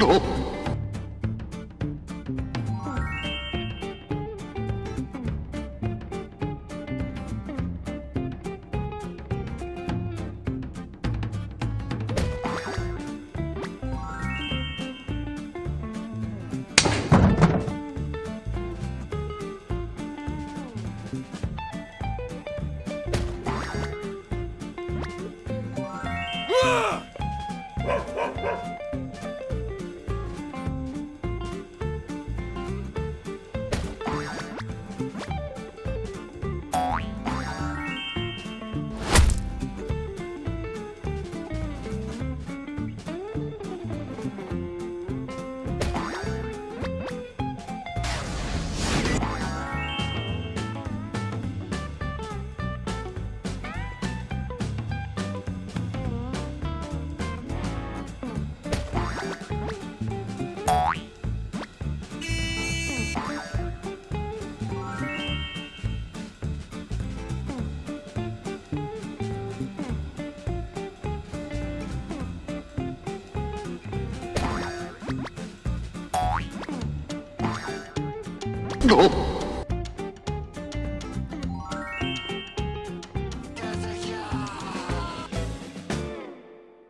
어? 어?